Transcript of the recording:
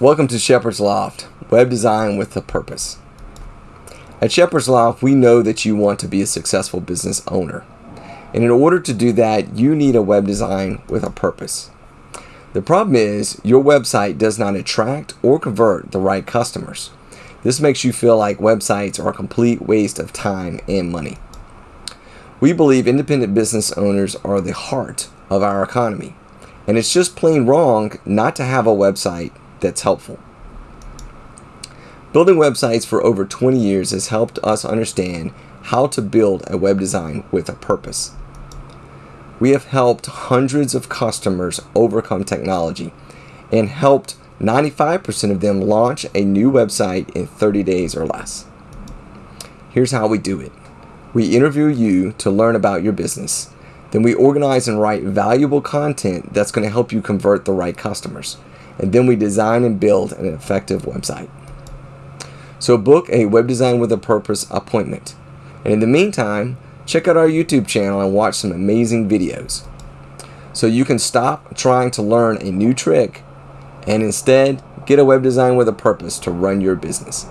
Welcome to Shepherd's Loft, web design with a purpose. At Shepherd's Loft, we know that you want to be a successful business owner. And in order to do that, you need a web design with a purpose. The problem is, your website does not attract or convert the right customers. This makes you feel like websites are a complete waste of time and money. We believe independent business owners are the heart of our economy, and it's just plain wrong not to have a website that's helpful. Building websites for over 20 years has helped us understand how to build a web design with a purpose. We have helped hundreds of customers overcome technology and helped 95% of them launch a new website in 30 days or less. Here's how we do it. We interview you to learn about your business. Then we organize and write valuable content that's going to help you convert the right customers and then we design and build an effective website. So book a web design with a purpose appointment. And in the meantime, check out our YouTube channel and watch some amazing videos. So you can stop trying to learn a new trick and instead get a web design with a purpose to run your business.